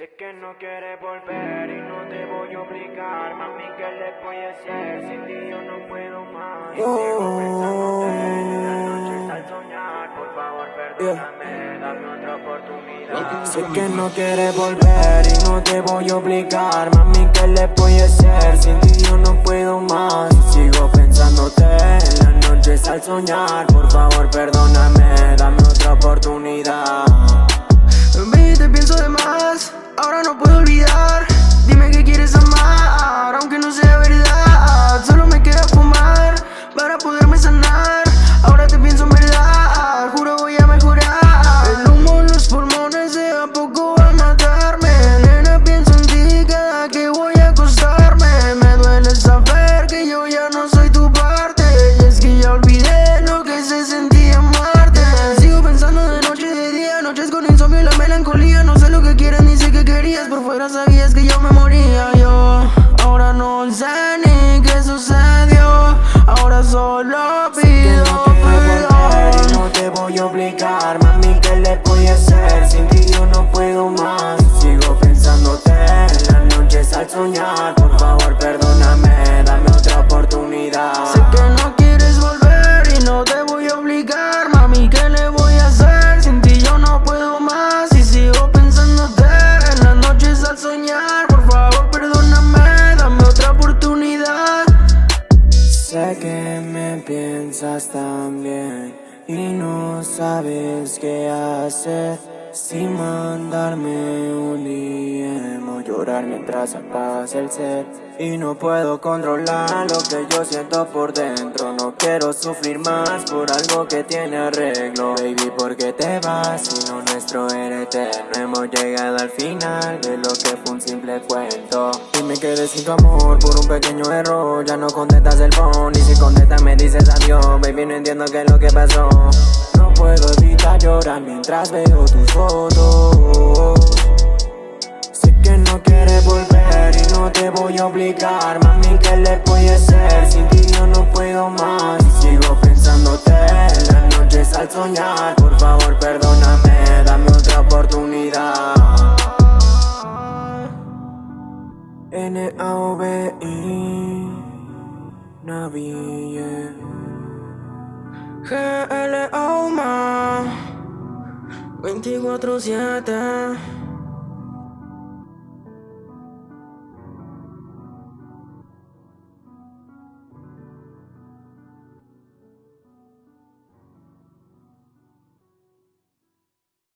Sé que no quieres volver y no te voy a obligar, mami, ¿qué le voy a hacer? Sin ti yo no puedo más. Y sigo pensándote en las noches al soñar. Por favor, perdóname, dame otra oportunidad. Sé que no quieres volver y no te voy a obligar, mami, ¿qué le voy a hacer? Sin ti yo no puedo más. Y sigo pensándote en las noches al soñar. Por favor, perdóname, dame otra oportunidad. Fuera sabías que yo me moría Yo. Ahora no sé ni qué sucedió. Ahora solo pido perdón. y no te voy a obligar, mami, ¿qué le voy a hacer? Sin ti yo no puedo más. Sigo pensándote en las noches al soñar Por favor, perdóname, piensas tan bien Y no sabes qué hacer. Sin mandarme un DM O llorar mientras apagas el set Y no puedo controlar lo que yo siento por dentro quiero sufrir más por algo que tiene arreglo. Baby, ¿por qué te vas si lo nuestro era eterno? Hemos llegado al final de lo que fue un simple cuento. Y me quedé sin tu amor por un pequeño error Ya no contestas el phone y si contestas me dices adiós. Baby, no entiendo qué es lo que pasó. No puedo evitar llorar mientras veo tus fotos voy a obligar Mami, ¿qué le voy a hacer? Sin ti yo no puedo más sigo pensándote en las noches al soñar Por favor, perdóname, dame otra oportunidad N-A-O-V-I Navi, yeah. G-L-O-M 24-7